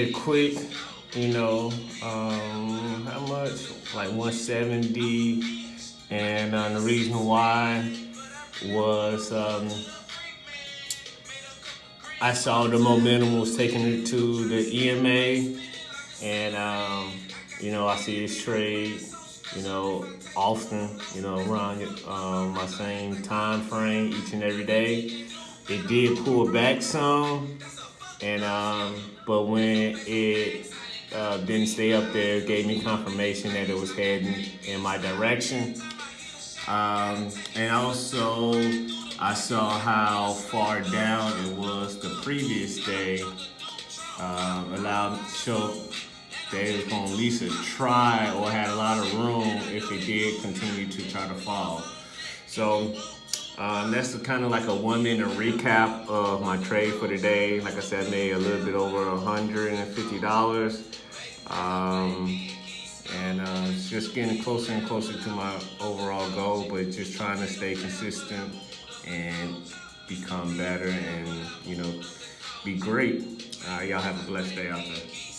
it quick. You know, um, how much? Like 170. And uh, the reason why was um, I saw the momentum was taking it to the EMA, and um, you know I see this trade, you know, often, you know, around um, my same time frame each and every day. It did pull back some, and um, but when it uh, didn't stay up there, it gave me confirmation that it was heading in my direction. Um, and also, I saw how far down it was the previous day. Um, allowed show that it was to at least try or had a lot of room if it did continue to try to fall. So um, that's kind of like a one minute recap of my trade for today. Like I said, I made a little bit over $150. Um, and uh, it's just getting closer and closer to my overall goal, but just trying to stay consistent and become better and, you know, be great. Uh, y'all have a blessed day out there.